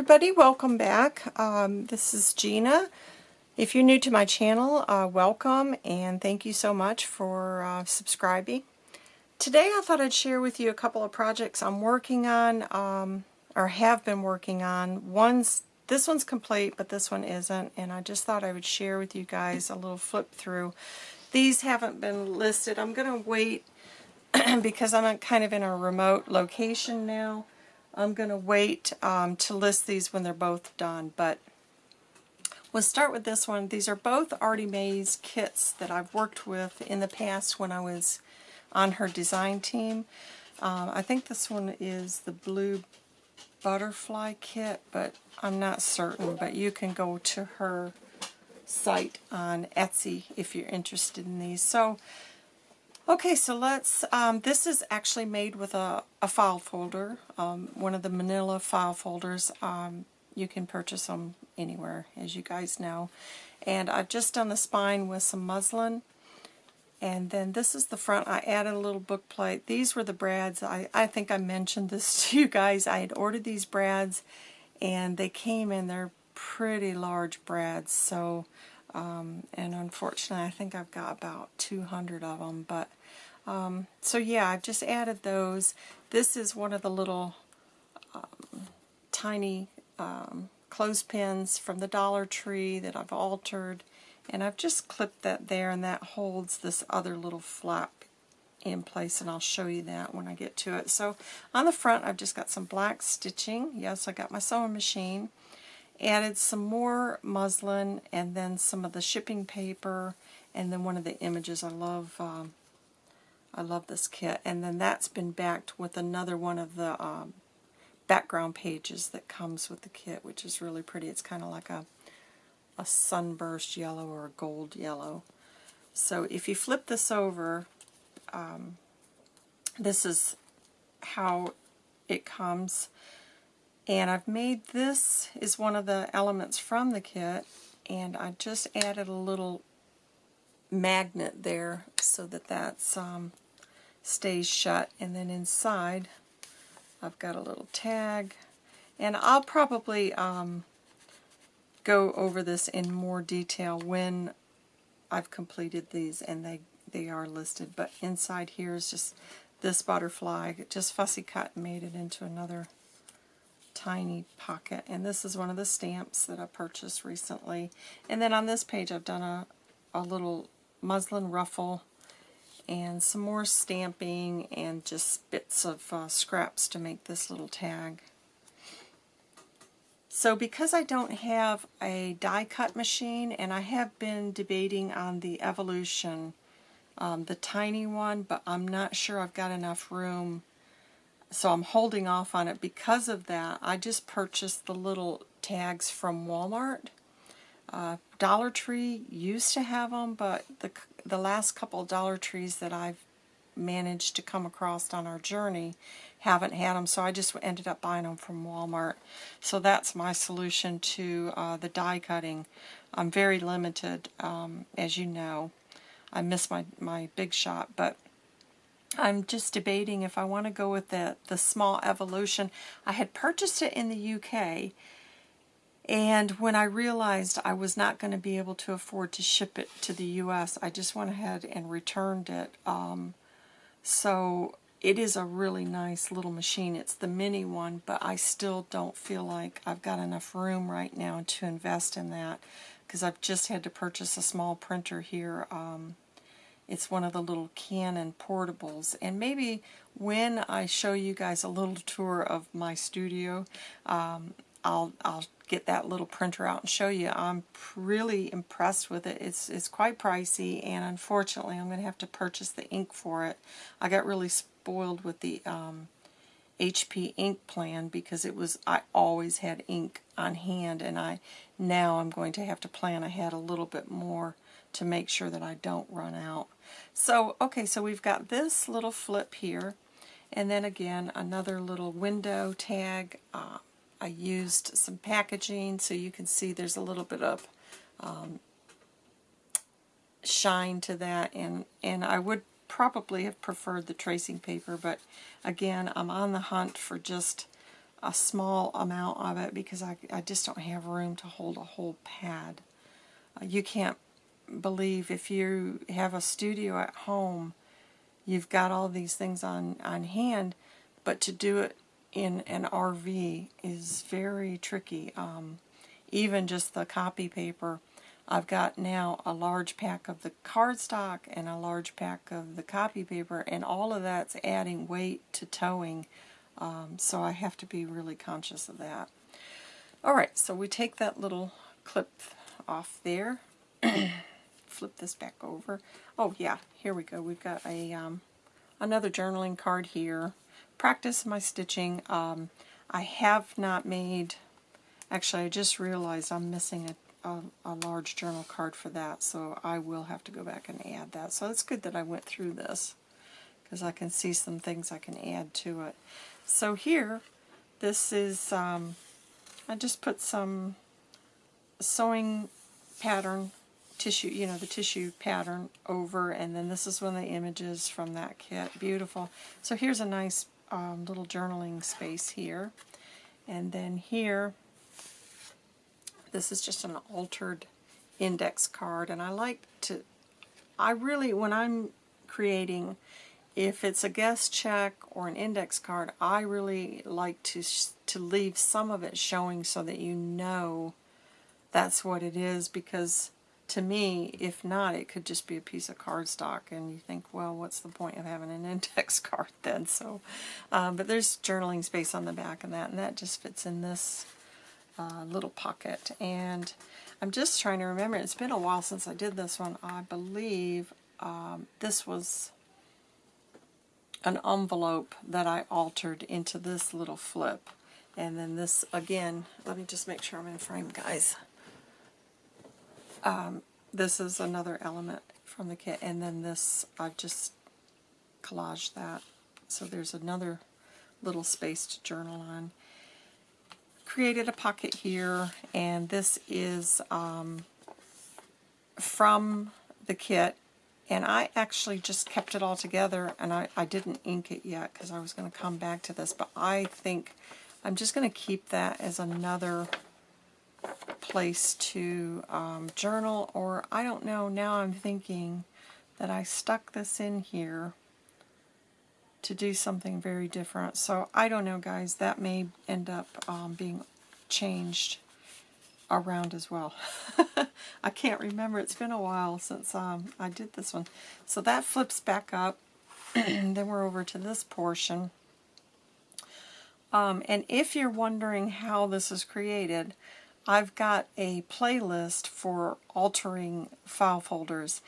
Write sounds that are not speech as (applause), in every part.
everybody, welcome back. Um, this is Gina. If you're new to my channel, uh, welcome and thank you so much for uh, subscribing. Today I thought I'd share with you a couple of projects I'm working on um, or have been working on. One's This one's complete but this one isn't and I just thought I would share with you guys a little flip through. These haven't been listed. I'm going to wait (clears throat) because I'm kind of in a remote location now. I'm going to wait um, to list these when they're both done, but we'll start with this one. These are both Artie Mae's kits that I've worked with in the past when I was on her design team. Um, I think this one is the blue butterfly kit, but I'm not certain, but you can go to her site on Etsy if you're interested in these. So Okay, so let's, um, this is actually made with a, a file folder, um, one of the manila file folders. Um, you can purchase them anywhere, as you guys know. And I've just done the spine with some muslin. And then this is the front. I added a little book plate. These were the brads. I, I think I mentioned this (laughs) to you guys. I had ordered these brads, and they came in. They're pretty large brads. So, um, and unfortunately, I think I've got about 200 of them. But um, so yeah, I've just added those. This is one of the little um, tiny um, clothespins from the Dollar Tree that I've altered. And I've just clipped that there and that holds this other little flap in place and I'll show you that when I get to it. So on the front I've just got some black stitching. Yes, I got my sewing machine. Added some more muslin and then some of the shipping paper and then one of the images. I love um, I love this kit. And then that's been backed with another one of the um, background pages that comes with the kit, which is really pretty. It's kind of like a, a sunburst yellow or a gold yellow. So if you flip this over, um, this is how it comes. And I've made this is one of the elements from the kit, and I just added a little magnet there so that that's um, stays shut. And then inside I've got a little tag. And I'll probably um, go over this in more detail when I've completed these and they they are listed. But inside here is just this butterfly just fussy cut and made it into another tiny pocket and this is one of the stamps that I purchased recently and then on this page I've done a, a little muslin ruffle and some more stamping and just bits of uh, scraps to make this little tag. So because I don't have a die cut machine and I have been debating on the Evolution, um, the tiny one, but I'm not sure I've got enough room so I'm holding off on it because of that. I just purchased the little tags from Walmart. Uh, Dollar Tree used to have them, but the the last couple Dollar Trees that I've managed to come across on our journey haven't had them, so I just ended up buying them from Walmart. So that's my solution to uh, the die cutting. I'm very limited, um, as you know. I miss my, my big shot, but I'm just debating if I want to go with the, the small evolution. I had purchased it in the UK, and when I realized I was not going to be able to afford to ship it to the U.S., I just went ahead and returned it. Um, so it is a really nice little machine. It's the mini one, but I still don't feel like I've got enough room right now to invest in that because I've just had to purchase a small printer here. Um, it's one of the little Canon portables. And maybe when I show you guys a little tour of my studio, um, I'll, I'll get that little printer out and show you. I'm really impressed with it. It's, it's quite pricey and unfortunately I'm going to have to purchase the ink for it. I got really spoiled with the um, HP ink plan because it was I always had ink on hand and I now I'm going to have to plan ahead a little bit more to make sure that I don't run out. So okay so we've got this little flip here and then again another little window tag uh, I used some packaging so you can see there's a little bit of um, shine to that and, and I would probably have preferred the tracing paper but again I'm on the hunt for just a small amount of it because I, I just don't have room to hold a whole pad. Uh, you can't believe if you have a studio at home, you've got all these things on, on hand, but to do it in an RV is very tricky. Um, even just the copy paper, I've got now a large pack of the cardstock and a large pack of the copy paper, and all of that's adding weight to towing, um, so I have to be really conscious of that. Alright, so we take that little clip off there, (clears throat) flip this back over. Oh yeah, here we go. We've got a um, another journaling card here. Practice my stitching. Um, I have not made, actually I just realized I'm missing a, a, a, large journal card for that, so I will have to go back and add that. So it's good that I went through this, because I can see some things I can add to it. So here, this is, um, I just put some sewing pattern tissue, you know, the tissue pattern over, and then this is one of the images from that kit. Beautiful. So here's a nice um, little journaling space here. And then here, this is just an altered index card, and I like to, I really, when I'm creating, if it's a guest check or an index card, I really like to, to leave some of it showing so that you know that's what it is because to me, if not, it could just be a piece of cardstock, and you think, well, what's the point of having an (laughs) index card then? So, um, but there's journaling space on the back of that, and that just fits in this uh, little pocket. And I'm just trying to remember, it's been a while since I did this one. I believe um, this was an envelope that I altered into this little flip. And then this, again, let me just make sure I'm in frame, guys. Um, this is another element from the kit, and then this, I've just collaged that. So there's another little space to journal on. Created a pocket here, and this is um, from the kit, and I actually just kept it all together, and I, I didn't ink it yet because I was going to come back to this, but I think I'm just going to keep that as another place to um, journal, or I don't know, now I'm thinking that I stuck this in here to do something very different. So I don't know, guys, that may end up um, being changed around as well. (laughs) I can't remember. It's been a while since um, I did this one. So that flips back up. And (clears throat) then we're over to this portion. Um, and if you're wondering how this is created, I've got a playlist for altering file folders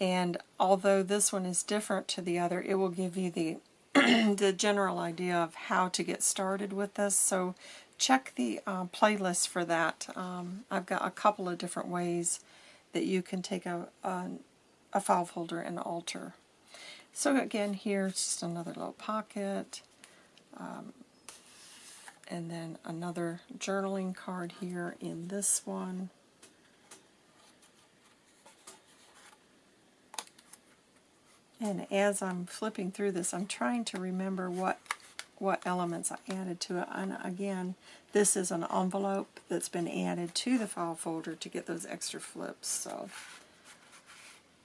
and although this one is different to the other it will give you the (clears throat) the general idea of how to get started with this. So check the uh, playlist for that. Um, I've got a couple of different ways that you can take a, a, a file folder and alter. So again here's just another little pocket. Um, and then another journaling card here in this one. And as I'm flipping through this, I'm trying to remember what what elements I added to it. And again, this is an envelope that's been added to the file folder to get those extra flips. So,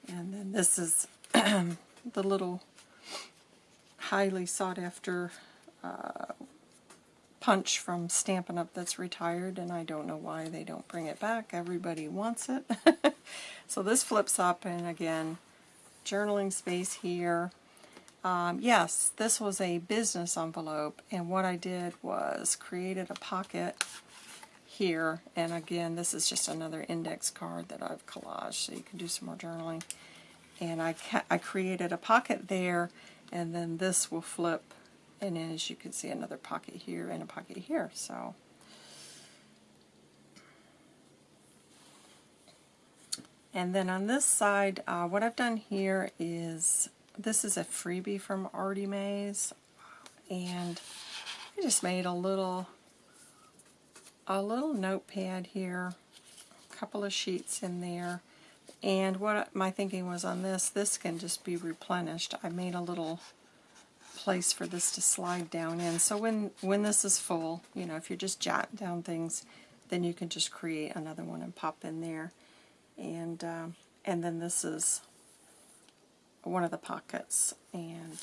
and then this is (clears throat) the little highly sought after uh, punch from Stampin' Up! that's retired, and I don't know why they don't bring it back. Everybody wants it. (laughs) so this flips up, and again, journaling space here. Um, yes, this was a business envelope, and what I did was created a pocket here, and again, this is just another index card that I've collaged, so you can do some more journaling. And I, I created a pocket there, and then this will flip and as you can see another pocket here and a pocket here so. And then on this side uh, what I've done here is this is a freebie from Artie Mae's. And I just made a little a little notepad here a couple of sheets in there. And what my thinking was on this this can just be replenished. I made a little place for this to slide down in. So when, when this is full, you know, if you're just jotting down things, then you can just create another one and pop in there. And, um, and then this is one of the pockets. And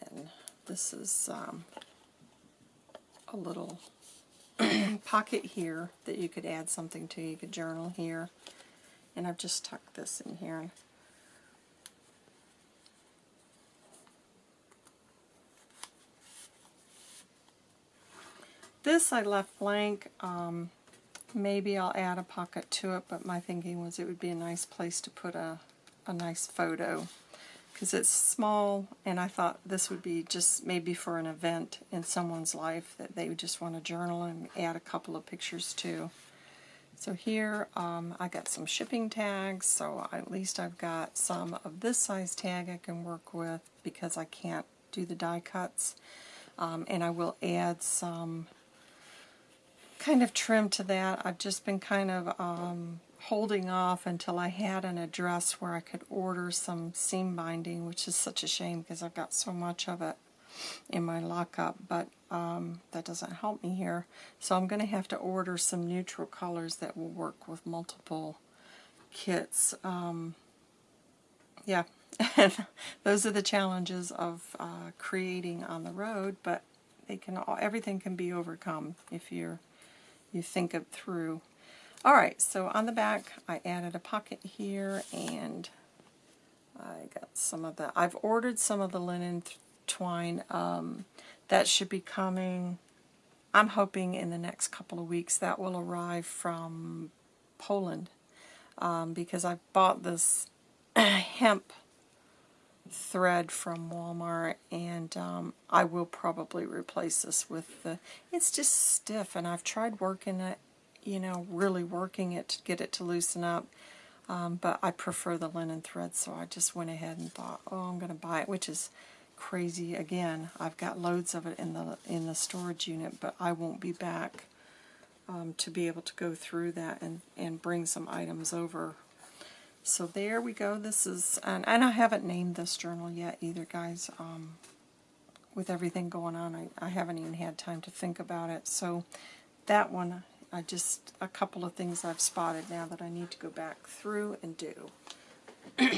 then this is um, a little (clears throat) pocket here that you could add something to. You could journal here. And I've just tucked this in here. This I left blank. Um, maybe I'll add a pocket to it, but my thinking was it would be a nice place to put a, a nice photo because it's small and I thought this would be just maybe for an event in someone's life that they would just want to journal and add a couple of pictures to. So here um, I got some shipping tags, so at least I've got some of this size tag I can work with because I can't do the die cuts. Um, and I will add some kind of trim to that. I've just been kind of um, holding off until I had an address where I could order some seam binding, which is such a shame because I've got so much of it in my lockup, but um, that doesn't help me here. So I'm going to have to order some neutral colors that will work with multiple kits. Um, yeah, (laughs) those are the challenges of uh, creating on the road, but they can all, everything can be overcome if you're you think it through. Alright, so on the back I added a pocket here and I got some of the, I've ordered some of the linen twine. Um, that should be coming, I'm hoping in the next couple of weeks that will arrive from Poland um, because I bought this (clears throat) hemp thread from Walmart and um, I will probably replace this with the, it's just stiff and I've tried working it, you know, really working it to get it to loosen up. Um, but I prefer the linen thread so I just went ahead and thought, oh, I'm going to buy it, which is crazy. Again, I've got loads of it in the in the storage unit, but I won't be back um, to be able to go through that and, and bring some items over so there we go. This is, and, and I haven't named this journal yet either, guys. Um, with everything going on, I, I haven't even had time to think about it. So that one, I just, a couple of things I've spotted now that I need to go back through and do. (clears throat)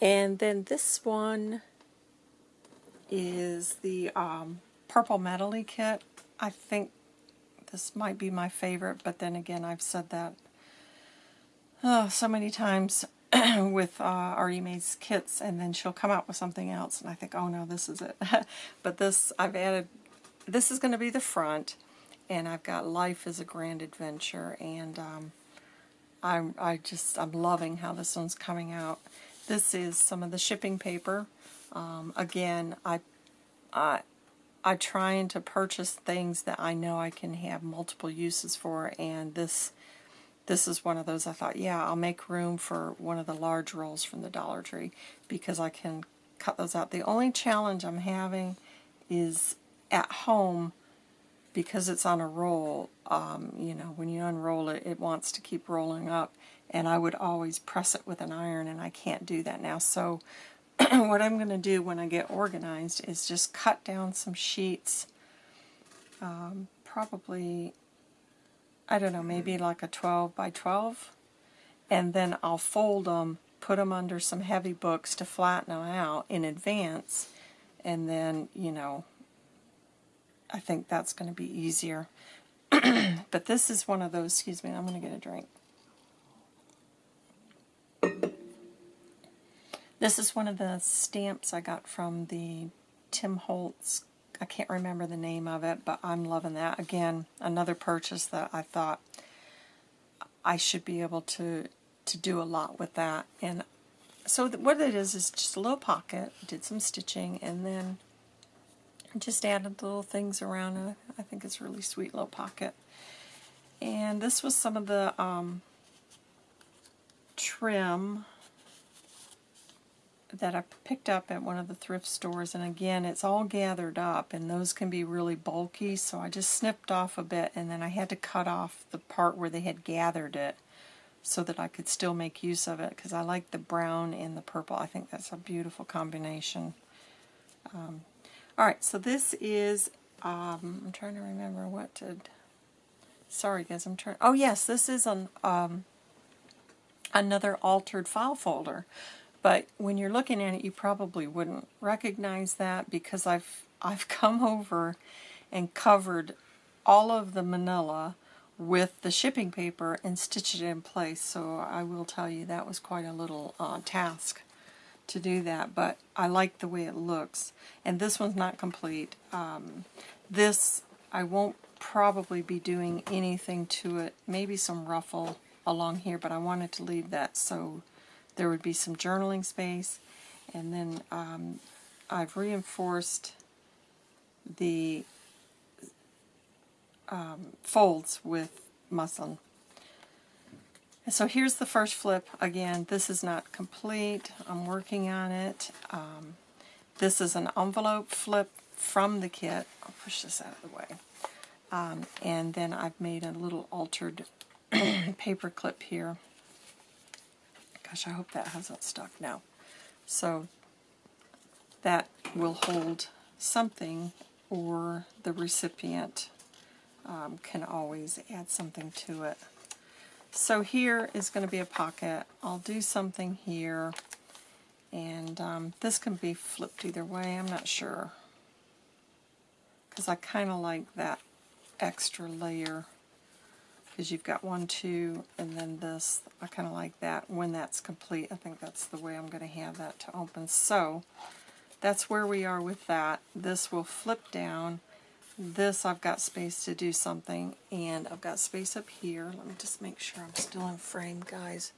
and then this one is the um, Purple Metally kit. I think this might be my favorite, but then again, I've said that oh, so many times (clears throat) with uh, Artie Mae's kits, and then she'll come out with something else, and I think, oh no, this is it. (laughs) but this, I've added, this is going to be the front, and I've got Life is a Grand Adventure, and um, I'm, I just, I'm loving how this one's coming out. This is some of the shipping paper. Um, again, I, I, I'm trying to purchase things that I know I can have multiple uses for, and this this is one of those I thought, yeah, I'll make room for one of the large rolls from the Dollar Tree because I can cut those out. The only challenge I'm having is at home because it's on a roll, um, you know, when you unroll it, it wants to keep rolling up and I would always press it with an iron and I can't do that now. So (clears throat) what I'm going to do when I get organized is just cut down some sheets, um, probably I don't know, maybe like a 12 by 12. And then I'll fold them, put them under some heavy books to flatten them out in advance. And then, you know, I think that's going to be easier. (clears throat) but this is one of those, excuse me, I'm going to get a drink. This is one of the stamps I got from the Tim Holtz I can't remember the name of it, but I'm loving that. Again, another purchase that I thought I should be able to to do a lot with that. And so what it is is just a little pocket. Did some stitching and then just added little things around it. I think it's really sweet little pocket. And this was some of the um, trim that I picked up at one of the thrift stores and again it's all gathered up and those can be really bulky so I just snipped off a bit and then I had to cut off the part where they had gathered it so that I could still make use of it because I like the brown and the purple. I think that's a beautiful combination. Um, all right, so this is, um, I'm trying to remember what did, sorry guys, I'm trying, oh yes, this is an, um, another altered file folder. But when you're looking at it, you probably wouldn't recognize that because I've I've (laughs) come over and covered all of the manila with the shipping paper and stitched it in place. So I will tell you that was quite a little uh, task to do that, but I like the way it looks. And this one's not complete. Um, this, I won't probably be doing anything to it, maybe some ruffle along here, but I wanted to leave that so there would be some journaling space. And then um, I've reinforced the um, folds with muslin. So here's the first flip. Again, this is not complete. I'm working on it. Um, this is an envelope flip from the kit. I'll push this out of the way. Um, and then I've made a little altered (coughs) paper clip here. Gosh, I hope that hasn't stuck now. So that will hold something or the recipient um, can always add something to it. So here is going to be a pocket. I'll do something here and um, this can be flipped either way, I'm not sure. Because I kind of like that extra layer because you've got one, two, and then this. I kind of like that. When that's complete, I think that's the way I'm going to have that to open. So that's where we are with that. This will flip down. This I've got space to do something, and I've got space up here. Let me just make sure I'm still in frame, guys.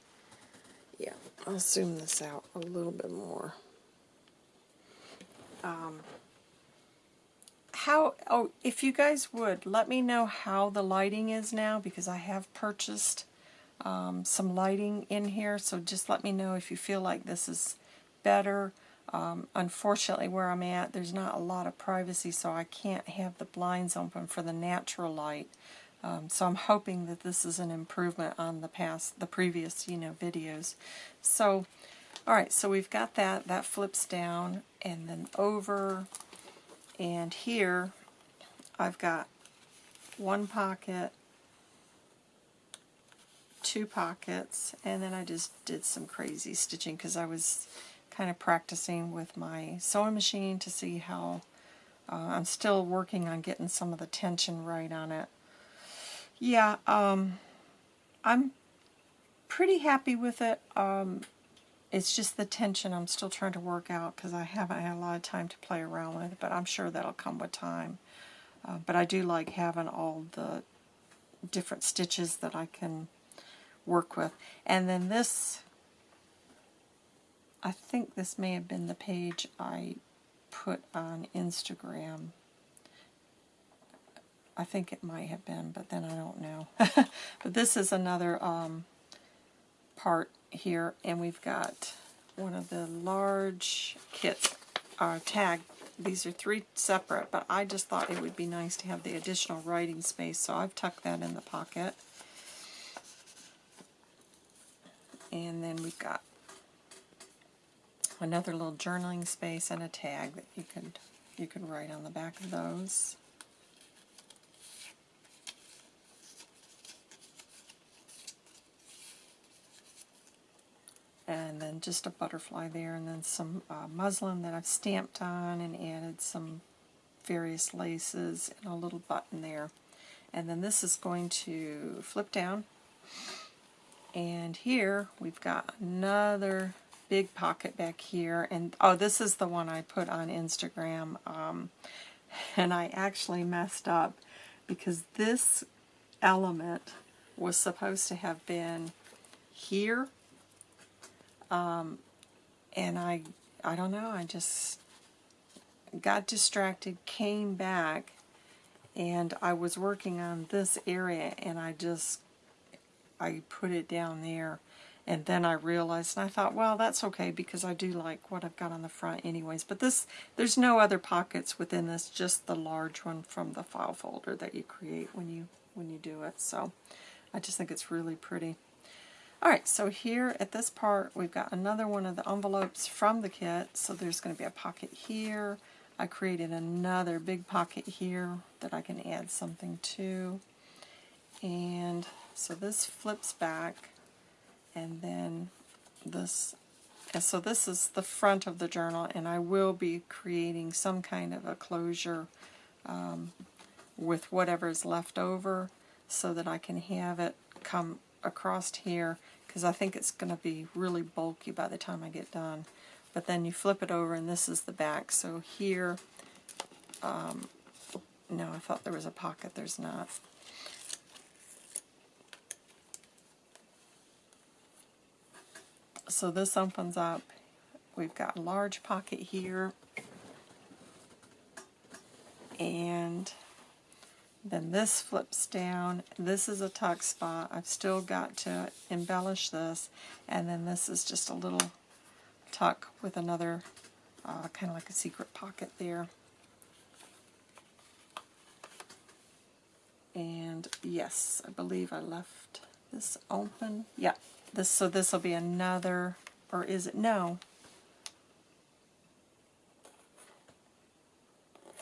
Yeah, I'll zoom this out a little bit more. Um, how, oh, if you guys would, let me know how the lighting is now because I have purchased um, some lighting in here, so just let me know if you feel like this is better. Um, unfortunately, where I'm at, there's not a lot of privacy, so I can't have the blinds open for the natural light. Um, so I'm hoping that this is an improvement on the past, the previous, you know, videos. So, all right, so we've got that. That flips down and then over and here I've got one pocket, two pockets, and then I just did some crazy stitching because I was kind of practicing with my sewing machine to see how uh, I'm still working on getting some of the tension right on it. Yeah, um, I'm pretty happy with it. Um, it's just the tension I'm still trying to work out because I haven't had a lot of time to play around with but I'm sure that'll come with time. Uh, but I do like having all the different stitches that I can work with. And then this, I think this may have been the page I put on Instagram. I think it might have been, but then I don't know. (laughs) but this is another um, part here, and we've got one of the large kits uh, tag. These are three separate, but I just thought it would be nice to have the additional writing space, so I've tucked that in the pocket. And then we've got another little journaling space and a tag that you could you could write on the back of those. And then just a butterfly there, and then some uh, muslin that I've stamped on and added some various laces and a little button there. And then this is going to flip down. And here we've got another big pocket back here. And oh, this is the one I put on Instagram. Um, and I actually messed up because this element was supposed to have been here um, and I, I don't know, I just got distracted, came back, and I was working on this area, and I just, I put it down there. And then I realized, and I thought, well, that's okay because I do like what I've got on the front anyways. But this, there's no other pockets within this, just the large one from the file folder that you create when you when you do it. So I just think it's really pretty. Alright, so here at this part, we've got another one of the envelopes from the kit. So there's going to be a pocket here. I created another big pocket here that I can add something to. And so this flips back, and then this, and so this is the front of the journal, and I will be creating some kind of a closure um, with is left over so that I can have it come across here because I think it's going to be really bulky by the time I get done. But then you flip it over and this is the back. So here, um, no, I thought there was a pocket. There's not. So this opens up. We've got a large pocket here. And then this flips down. This is a tuck spot. I've still got to embellish this. And then this is just a little tuck with another uh, kind of like a secret pocket there. And yes, I believe I left this open. Yeah, this so this will be another, or is it? No,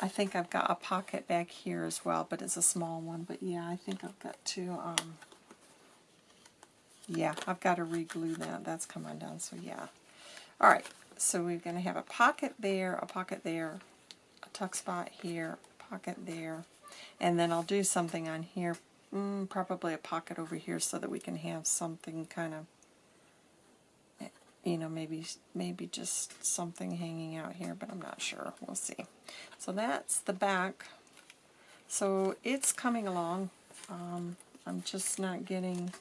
I think I've got a pocket back here as well, but it's a small one. But yeah, I think I've got to, um, yeah, I've got to re-glue that. That's come undone, so yeah. All right, so we're going to have a pocket there, a pocket there, a tuck spot here, pocket there, and then I'll do something on here, mm, probably a pocket over here so that we can have something kind of you know, maybe maybe just something hanging out here, but I'm not sure. We'll see. So that's the back. So it's coming along. Um, I'm just not getting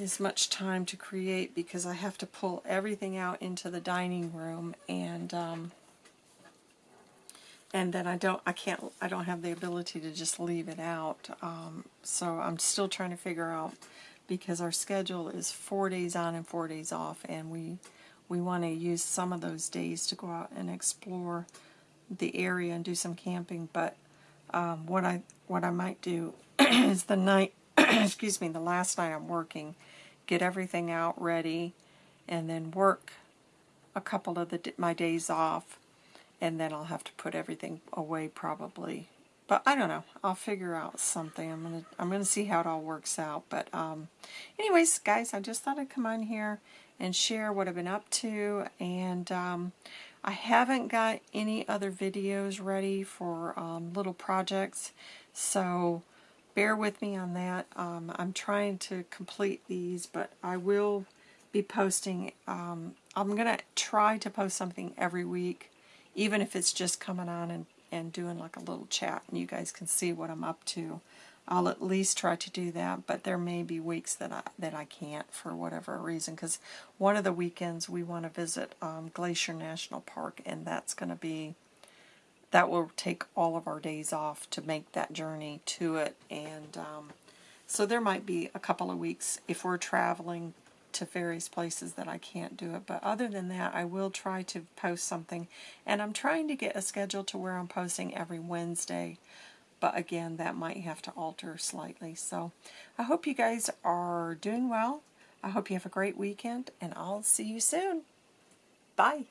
as much time to create because I have to pull everything out into the dining room and um, and then I don't I can't I don't have the ability to just leave it out um, so I'm still trying to figure out because our schedule is four days on and four days off, and we we want to use some of those days to go out and explore the area and do some camping. But um, what I what I might do (clears throat) is the night, (clears throat) excuse me, the last night I'm working, get everything out ready, and then work a couple of the my days off, and then I'll have to put everything away probably but I don't know. I'll figure out something. I'm gonna I'm gonna see how it all works out. But um, anyways, guys, I just thought I'd come on here and share what I've been up to. And um, I haven't got any other videos ready for um, little projects, so bear with me on that. Um, I'm trying to complete these, but I will be posting. Um, I'm gonna try to post something every week, even if it's just coming on and and doing like a little chat and you guys can see what I'm up to. I'll at least try to do that, but there may be weeks that I that I can't for whatever reason. Because one of the weekends we want to visit um, Glacier National Park, and that's going to be that will take all of our days off to make that journey to it. And um, so there might be a couple of weeks if we're traveling to various places that I can't do it. But other than that, I will try to post something. And I'm trying to get a schedule to where I'm posting every Wednesday. But again, that might have to alter slightly. So I hope you guys are doing well. I hope you have a great weekend, and I'll see you soon. Bye.